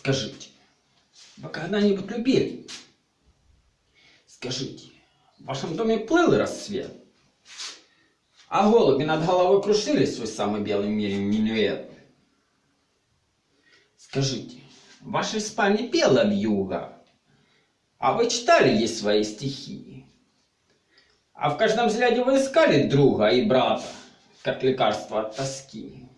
Скажите, вы когда-нибудь любили? Скажите, в вашем доме плыл рассвет? А голуби над головой крушили свой самый белый в мире? Скажите, в вашей спальне пела вьюга? А вы читали ей свои стихи? А в каждом взгляде вы искали друга и брата, как лекарство от тоски?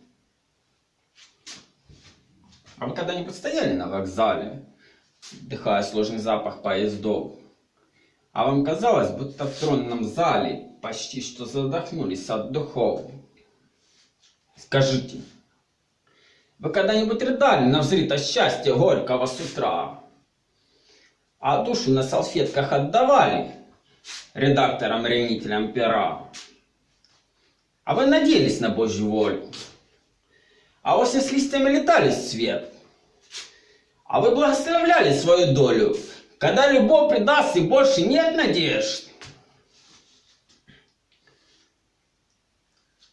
А вы когда-нибудь стояли на вокзале, вдыхая сложный запах поездов? А вам казалось, будто в тронном зале почти что задохнулись от духов? Скажите, вы когда-нибудь рыдали на взрыто счастье горького с утра? А душу на салфетках отдавали редакторам-ревнителям пера? А вы надеялись на Божью волю? А осень с листьями летали в свет? А вы благословляли свою долю, когда любовь предаст и больше нет надежд?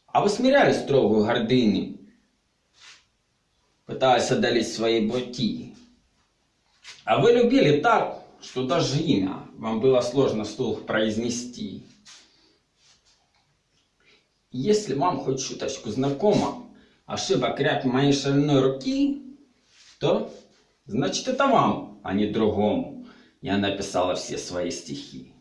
А вы смиряли строгую гордыню, пытаясь одолеть свои боки? А вы любили так, что даже имя вам было сложно вслух произнести? Если вам хоть чуточку знакомо ошибок ряд моей шальной руки, то значит это вам, а не другому. Я написала все свои стихи.